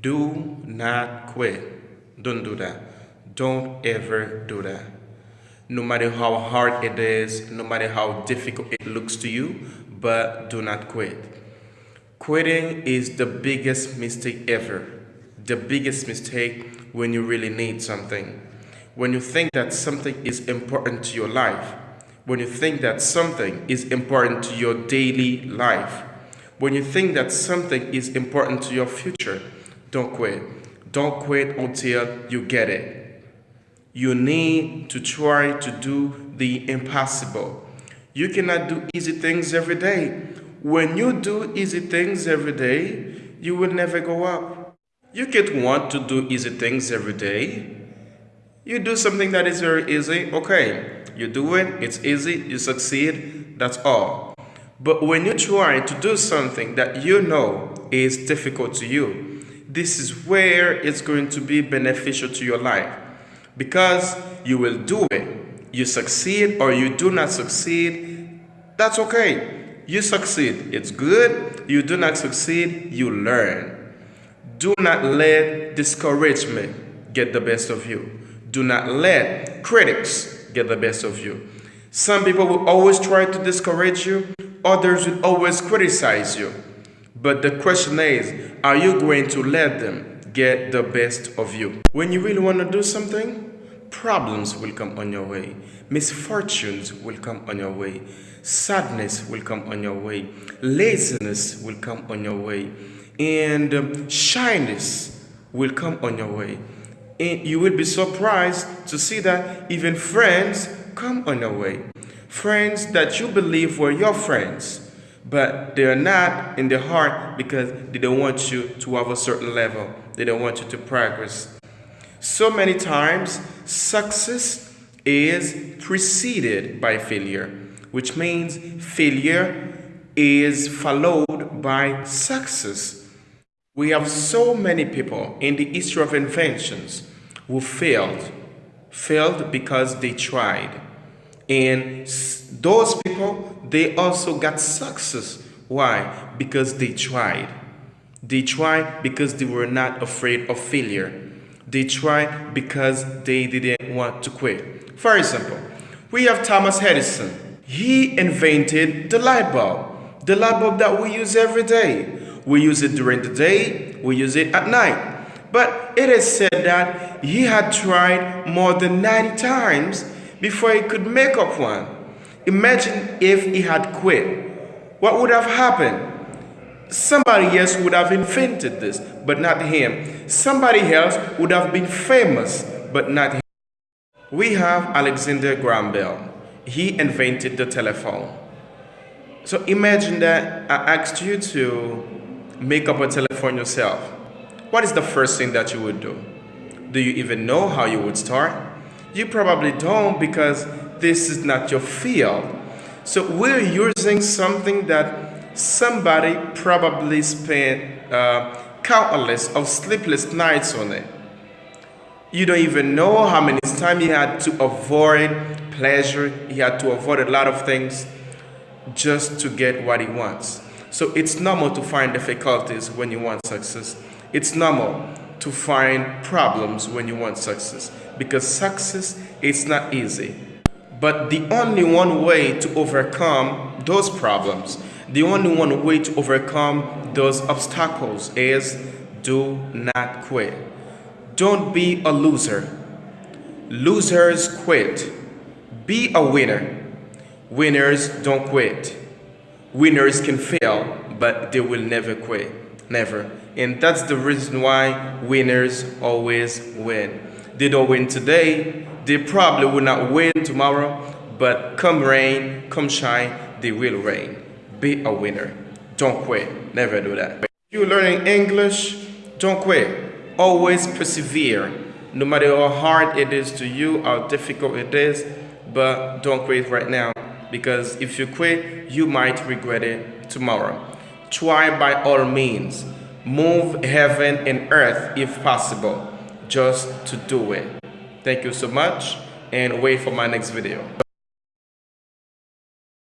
Do not quit. Don't do that. Don't ever do that. No matter how hard it is, no matter how difficult it looks to you, but do not quit. Quitting is the biggest mistake ever. The biggest mistake when you really need something. When you think that something is important to your life. When you think that something is important to your daily life. When you think that something is important to your future don't quit. Don't quit until you get it. You need to try to do the impossible. You cannot do easy things every day. When you do easy things every day, you will never go up. You can't want to do easy things every day. You do something that is very easy, okay. You do it, it's easy, you succeed, that's all. But when you try to do something that you know is difficult to you, this is where it's going to be beneficial to your life because you will do it. You succeed or you do not succeed, that's okay. You succeed, it's good. You do not succeed, you learn. Do not let discouragement get the best of you. Do not let critics get the best of you. Some people will always try to discourage you, others will always criticize you. But the question is, are you going to let them get the best of you? When you really want to do something, problems will come on your way. Misfortunes will come on your way. Sadness will come on your way. Laziness will come on your way. And um, shyness will come on your way. And you will be surprised to see that even friends come on your way. Friends that you believe were your friends but they're not in their heart because they don't want you to have a certain level. They don't want you to progress. So many times, success is preceded by failure, which means failure is followed by success. We have so many people in the history of inventions who failed, failed because they tried. And those people, they also got success. Why? Because they tried. They tried because they were not afraid of failure. They tried because they didn't want to quit. For example, we have Thomas Edison. He invented the light bulb, the light bulb that we use every day. We use it during the day, we use it at night. But it is said that he had tried more than 90 times before he could make up one. Imagine if he had quit. What would have happened? Somebody else would have invented this, but not him. Somebody else would have been famous, but not him. We have Alexander Graham Bell. He invented the telephone. So imagine that I asked you to make up a telephone yourself. What is the first thing that you would do? Do you even know how you would start? You probably don't because this is not your field. So we're using something that somebody probably spent uh, countless of sleepless nights on it. You don't even know how many times he had to avoid pleasure. He had to avoid a lot of things just to get what he wants. So it's normal to find difficulties when you want success. It's normal to find problems when you want success because success is not easy. But the only one way to overcome those problems, the only one way to overcome those obstacles is do not quit. Don't be a loser. Losers quit. Be a winner. Winners don't quit. Winners can fail, but they will never quit. Never. And that's the reason why winners always win. They don't win today, they probably will not win tomorrow, but come rain, come shine, they will reign. Be a winner. Don't quit. Never do that. If you're learning English, don't quit. Always persevere. No matter how hard it is to you, how difficult it is, but don't quit right now. Because if you quit, you might regret it tomorrow. Try by all means. Move heaven and earth if possible, just to do it. Thank you so much and wait for my next video.